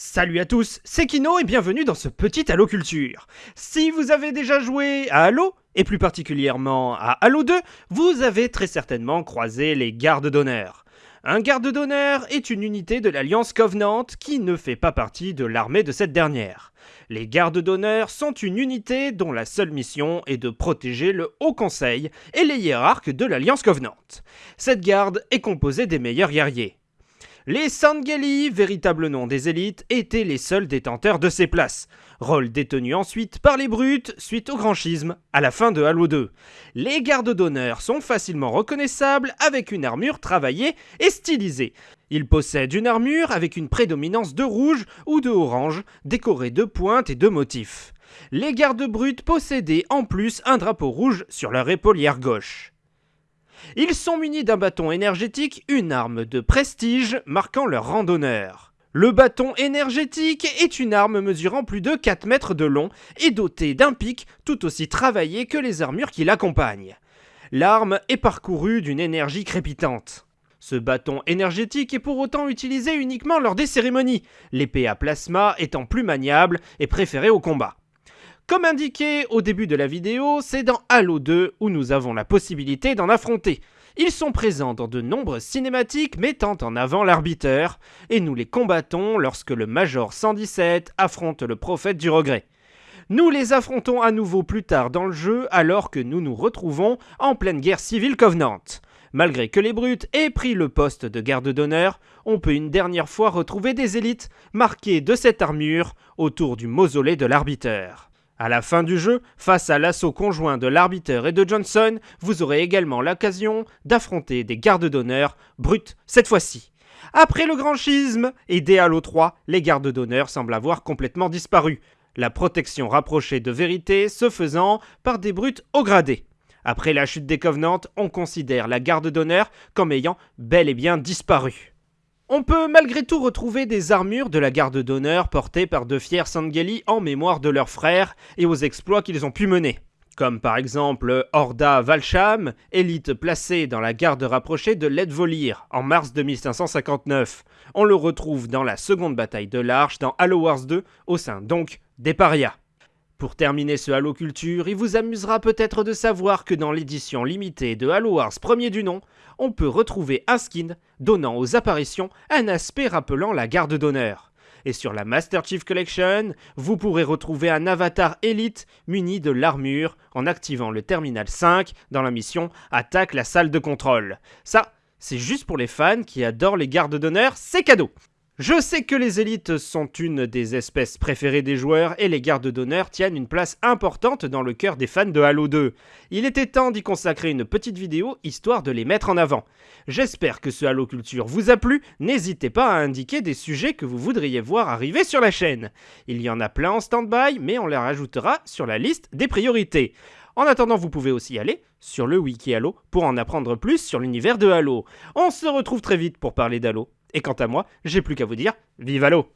Salut à tous, c'est Kino et bienvenue dans ce petit Halo Culture. Si vous avez déjà joué à Halo, et plus particulièrement à Halo 2, vous avez très certainement croisé les gardes d'honneur. Un garde d'honneur est une unité de l'Alliance Covenant qui ne fait pas partie de l'armée de cette dernière. Les gardes d'honneur sont une unité dont la seule mission est de protéger le Haut Conseil et les hiérarques de l'Alliance Covenant. Cette garde est composée des meilleurs guerriers. Les Sangeli, véritable nom des élites, étaient les seuls détenteurs de ces places. Rôle détenu ensuite par les brutes suite au grand schisme à la fin de Halo 2. Les gardes d'honneur sont facilement reconnaissables avec une armure travaillée et stylisée. Ils possèdent une armure avec une prédominance de rouge ou de orange, décorée de pointes et de motifs. Les gardes brutes possédaient en plus un drapeau rouge sur leur épaulière gauche. Ils sont munis d'un bâton énergétique, une arme de prestige marquant leur rang d'honneur. Le bâton énergétique est une arme mesurant plus de 4 mètres de long et dotée d'un pic tout aussi travaillé que les armures qui l'accompagnent. L'arme est parcourue d'une énergie crépitante. Ce bâton énergétique est pour autant utilisé uniquement lors des cérémonies, l'épée à plasma étant plus maniable et préférée au combat. Comme indiqué au début de la vidéo, c'est dans Halo 2 où nous avons la possibilité d'en affronter. Ils sont présents dans de nombreuses cinématiques mettant en avant l'arbiteur, et nous les combattons lorsque le Major 117 affronte le prophète du regret. Nous les affrontons à nouveau plus tard dans le jeu alors que nous nous retrouvons en pleine guerre civile Covenant. Malgré que les brutes aient pris le poste de garde d'honneur, on peut une dernière fois retrouver des élites marquées de cette armure autour du mausolée de l'arbiteur. À la fin du jeu, face à l'assaut conjoint de l'arbitre et de Johnson, vous aurez également l'occasion d'affronter des gardes d'honneur brutes cette fois-ci. Après le grand schisme et dès Halo 3, les gardes d'honneur semblent avoir complètement disparu, la protection rapprochée de vérité se faisant par des brutes au gradé. Après la chute des Covenants, on considère la garde d'honneur comme ayant bel et bien disparu. On peut malgré tout retrouver des armures de la garde d'honneur portées par de fiers Sangeli en mémoire de leurs frères et aux exploits qu'ils ont pu mener. Comme par exemple Horda Valsham, élite placée dans la garde rapprochée de Ledvolir en mars 2559. On le retrouve dans la seconde bataille de l'Arche dans Halo Wars 2 au sein donc des parias. Pour terminer ce Halo Culture, il vous amusera peut-être de savoir que dans l'édition limitée de Halo Wars premier du nom, on peut retrouver un skin donnant aux apparitions un aspect rappelant la garde d'honneur. Et sur la Master Chief Collection, vous pourrez retrouver un avatar élite muni de l'armure en activant le terminal 5 dans la mission Attaque la salle de contrôle. Ça, c'est juste pour les fans qui adorent les gardes d'honneur, c'est cadeau je sais que les élites sont une des espèces préférées des joueurs et les gardes d'honneur tiennent une place importante dans le cœur des fans de Halo 2. Il était temps d'y consacrer une petite vidéo histoire de les mettre en avant. J'espère que ce Halo Culture vous a plu, n'hésitez pas à indiquer des sujets que vous voudriez voir arriver sur la chaîne. Il y en a plein en stand-by, mais on les rajoutera sur la liste des priorités. En attendant, vous pouvez aussi aller sur le wiki Halo pour en apprendre plus sur l'univers de Halo. On se retrouve très vite pour parler d'Halo. Et quant à moi, j'ai plus qu'à vous dire, vive Halo